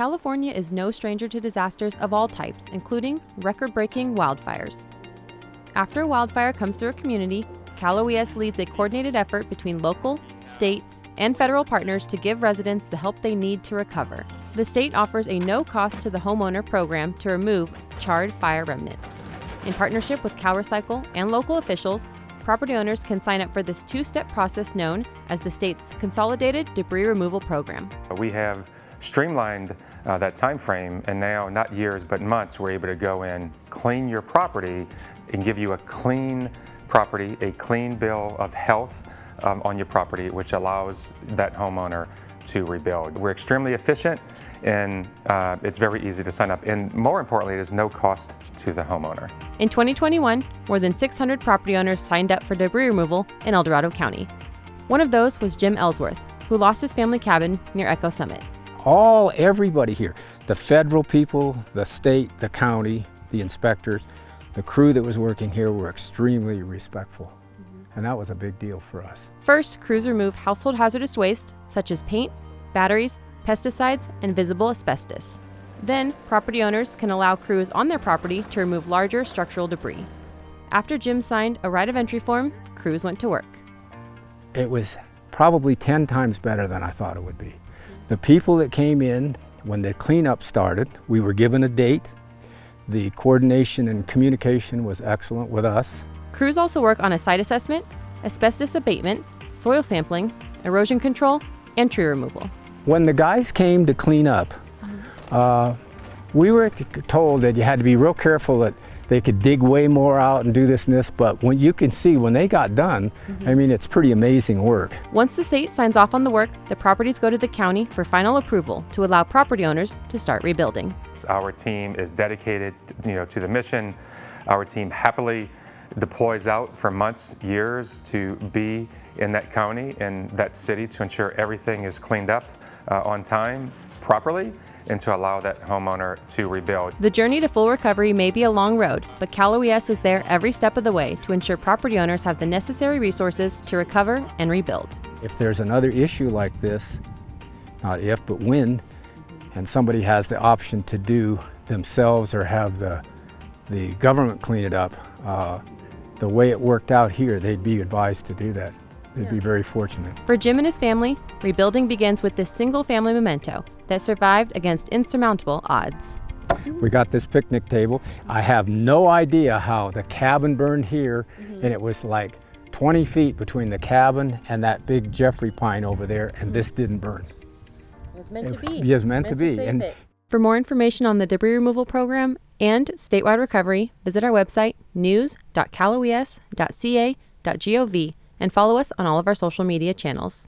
California is no stranger to disasters of all types, including record breaking wildfires. After a wildfire comes through a community, Cal OES leads a coordinated effort between local, state, and federal partners to give residents the help they need to recover. The state offers a no cost to the homeowner program to remove charred fire remnants. In partnership with CalRecycle and local officials, property owners can sign up for this two step process known as the state's Consolidated Debris Removal Program. We have streamlined uh, that time frame and now not years but months we're able to go in clean your property and give you a clean property a clean bill of health um, on your property which allows that homeowner to rebuild. We're extremely efficient and uh, it's very easy to sign up and more importantly it is no cost to the homeowner. In 2021, more than 600 property owners signed up for debris removal in El Dorado County. One of those was Jim Ellsworth, who lost his family cabin near Echo Summit all, everybody here, the federal people, the state, the county, the inspectors, the crew that was working here were extremely respectful. Mm -hmm. And that was a big deal for us. First, crews remove household hazardous waste, such as paint, batteries, pesticides, and visible asbestos. Then, property owners can allow crews on their property to remove larger structural debris. After Jim signed a right of entry form, crews went to work. It was probably 10 times better than I thought it would be. The people that came in when the cleanup started, we were given a date. The coordination and communication was excellent with us. Crews also work on a site assessment, asbestos abatement, soil sampling, erosion control, and tree removal. When the guys came to clean up, uh, we were told that you had to be real careful that they could dig way more out and do this and this, but when you can see when they got done, mm -hmm. I mean, it's pretty amazing work. Once the state signs off on the work, the properties go to the county for final approval to allow property owners to start rebuilding. Our team is dedicated, you know, to the mission. Our team happily deploys out for months, years to be in that county and that city to ensure everything is cleaned up uh, on time properly and to allow that homeowner to rebuild. The journey to full recovery may be a long road, but Cal OES is there every step of the way to ensure property owners have the necessary resources to recover and rebuild. If there's another issue like this, not if, but when, and somebody has the option to do themselves or have the, the government clean it up, uh, the way it worked out here, they'd be advised to do that. They'd yeah. be very fortunate. For Jim and his family, rebuilding begins with this single family memento that survived against insurmountable odds. We got this picnic table. I have no idea how the cabin burned here, mm -hmm. and it was like 20 feet between the cabin and that big Jeffrey pine over there, and this didn't burn. It was meant it, to be. It was meant, meant to be. To and For more information on the debris removal program and statewide recovery, visit our website news.caloes.ca.gov and follow us on all of our social media channels.